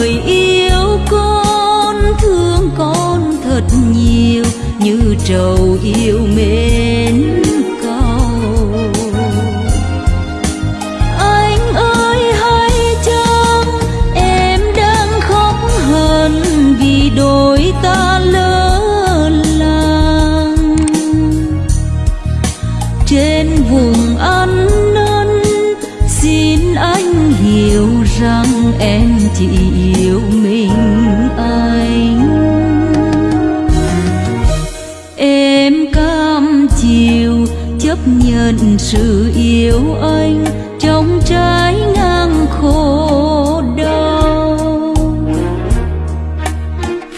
người yêu con thương con thật nhiều, như trầu yêu mến cầu anh ơi, hãy chăng em đang khóc hờn vì đôi ta lỡ làng? Trên vùng ăn năn, xin anh hiểu rằng chỉ yêu mình anh. Em cam chịu chấp nhận sự yêu anh trong trái ngang khổ đau.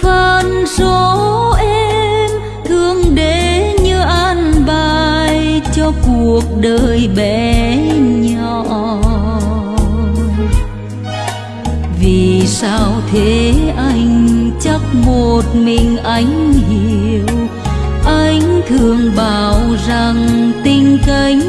Phận số em thương để như an bài cho cuộc đời bên vì sao thế anh chắc một mình anh hiểu? Anh thường bảo rằng tình cánh